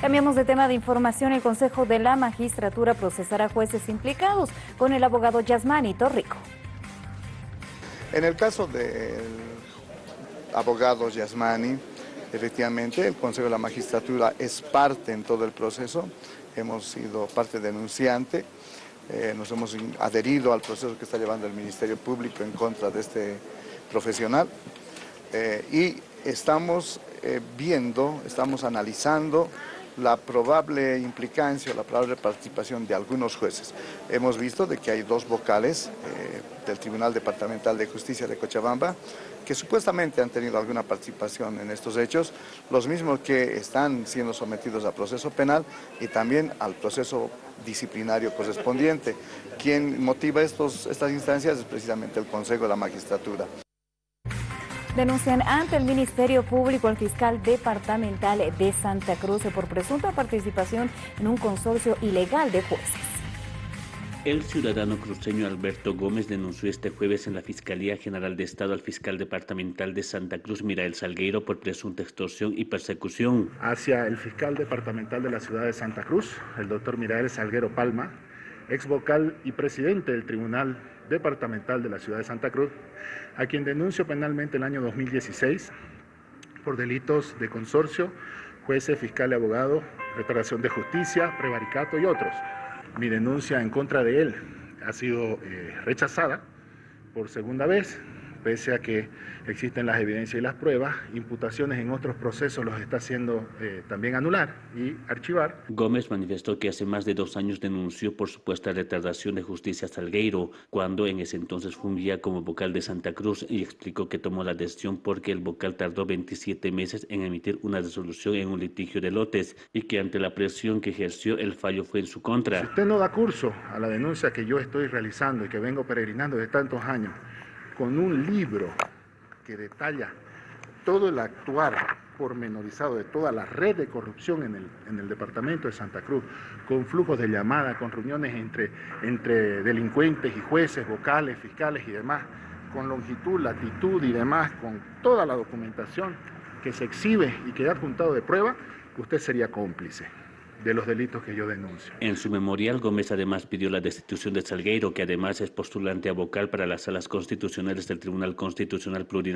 Cambiamos de tema de información. El Consejo de la Magistratura procesará jueces implicados con el abogado Yasmani Torrico. En el caso del abogado Yasmani, efectivamente el Consejo de la Magistratura es parte en todo el proceso. Hemos sido parte denunciante, eh, nos hemos adherido al proceso que está llevando el Ministerio Público en contra de este profesional eh, y estamos eh, viendo, estamos analizando la probable implicancia, la probable participación de algunos jueces. Hemos visto de que hay dos vocales eh, del Tribunal Departamental de Justicia de Cochabamba que supuestamente han tenido alguna participación en estos hechos, los mismos que están siendo sometidos a proceso penal y también al proceso disciplinario correspondiente. Quien motiva estos, estas instancias es precisamente el Consejo de la Magistratura. Denuncian ante el Ministerio Público al fiscal departamental de Santa Cruz por presunta participación en un consorcio ilegal de jueces. El ciudadano cruceño Alberto Gómez denunció este jueves en la Fiscalía General de Estado al fiscal departamental de Santa Cruz, Mirael Salgueiro, por presunta extorsión y persecución. Hacia el fiscal departamental de la ciudad de Santa Cruz, el doctor Mirael Salguero Palma, ex vocal y presidente del Tribunal Departamental de la Ciudad de Santa Cruz, a quien denuncio penalmente el año 2016 por delitos de consorcio, jueces, fiscal y abogado, reparación de justicia, prevaricato y otros. Mi denuncia en contra de él ha sido eh, rechazada por segunda vez pese a que existen las evidencias y las pruebas, imputaciones en otros procesos los está haciendo eh, también anular y archivar. Gómez manifestó que hace más de dos años denunció por supuesta retardación de justicia a Salgueiro, cuando en ese entonces fungía como vocal de Santa Cruz y explicó que tomó la decisión porque el vocal tardó 27 meses en emitir una resolución en un litigio de lotes y que ante la presión que ejerció el fallo fue en su contra. Si usted no da curso a la denuncia que yo estoy realizando y que vengo peregrinando de tantos años, con un libro que detalla todo el actuar pormenorizado de toda la red de corrupción en el, en el departamento de Santa Cruz, con flujos de llamada, con reuniones entre, entre delincuentes y jueces, vocales, fiscales y demás, con longitud, latitud y demás, con toda la documentación que se exhibe y que ha adjuntado de prueba, usted sería cómplice de los delitos que yo denuncio. En su memorial, Gómez además pidió la destitución de Salgueiro, que además es postulante a vocal para las salas constitucionales del Tribunal Constitucional Plurinacional.